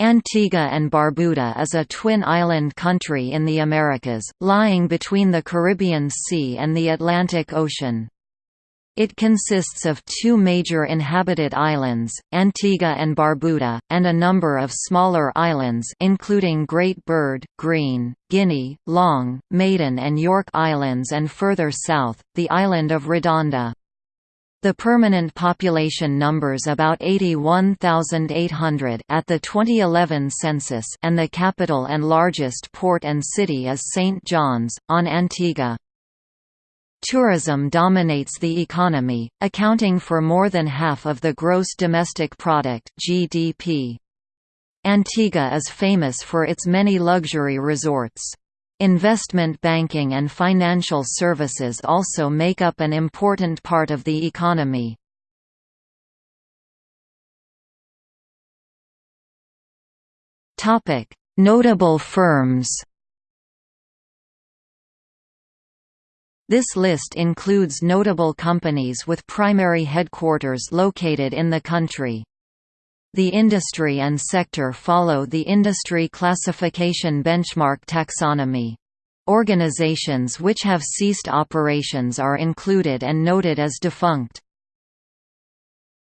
Antigua and Barbuda is a twin-island country in the Americas, lying between the Caribbean Sea and the Atlantic Ocean. It consists of two major inhabited islands, Antigua and Barbuda, and a number of smaller islands including Great Bird, Green, Guinea, Long, Maiden and York Islands and further south, the island of Redonda. The permanent population numbers about 81,800 at the 2011 census and the capital and largest port and city is St. John's, on Antigua. Tourism dominates the economy, accounting for more than half of the gross domestic product (GDP). Antigua is famous for its many luxury resorts. Investment banking and financial services also make up an important part of the economy. Notable firms This list includes notable companies with primary headquarters located in the country. The industry and sector follow the industry classification benchmark taxonomy. Organizations which have ceased operations are included and noted as defunct.